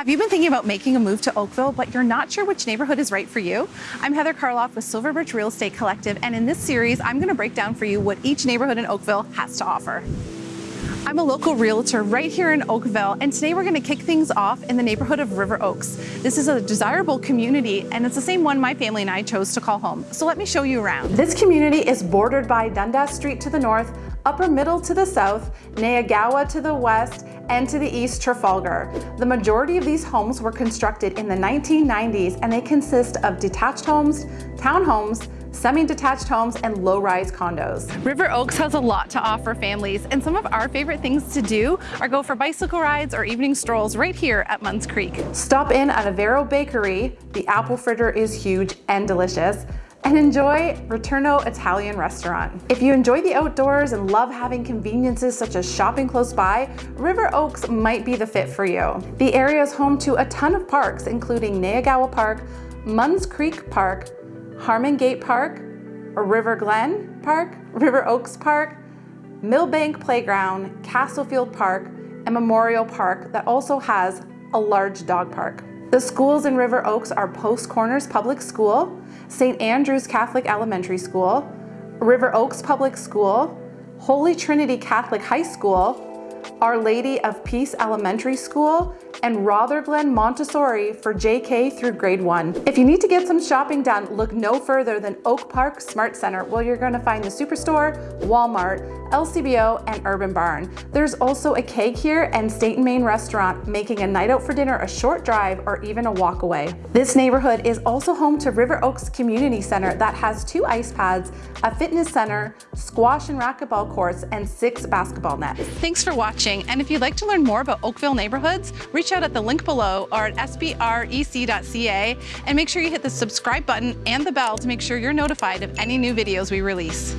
Have you been thinking about making a move to Oakville, but you're not sure which neighborhood is right for you? I'm Heather Karloff with Silverbridge Real Estate Collective, and in this series, I'm gonna break down for you what each neighborhood in Oakville has to offer. I'm a local realtor right here in Oakville, and today we're gonna kick things off in the neighborhood of River Oaks. This is a desirable community, and it's the same one my family and I chose to call home. So let me show you around. This community is bordered by Dundas Street to the north, Upper Middle to the south, Neyagawa to the west, and to the east Trafalgar. The majority of these homes were constructed in the 1990s and they consist of detached homes, townhomes, semi-detached homes, and low-rise condos. River Oaks has a lot to offer families, and some of our favorite things to do are go for bicycle rides or evening strolls right here at Munns Creek. Stop in at Avero Bakery. The apple fritter is huge and delicious and enjoy Returno Italian restaurant. If you enjoy the outdoors and love having conveniences such as shopping close by, River Oaks might be the fit for you. The area is home to a ton of parks, including Neyagawa Park, Munns Creek Park, Harmon Gate Park, River Glen Park, River Oaks Park, Millbank Playground, Castlefield Park, and Memorial Park that also has a large dog park. The schools in River Oaks are Post Corners Public School, St. Andrew's Catholic Elementary School, River Oaks Public School, Holy Trinity Catholic High School, Our Lady of Peace Elementary School, and Rotherglen Montessori for JK through grade one. If you need to get some shopping done, look no further than Oak Park Smart Center where you're gonna find the Superstore, Walmart, LCBO, and Urban Barn. There's also a Cake here and State and Main restaurant, making a night out for dinner a short drive or even a walk away. This neighborhood is also home to River Oaks Community Center that has two ice pads, a fitness center, squash and racquetball courts, and six basketball nets. Thanks for watching, and if you'd like to learn more about Oakville neighborhoods, reach out at the link below or at sbrec.ca, and make sure you hit the subscribe button and the bell to make sure you're notified of any new videos we release.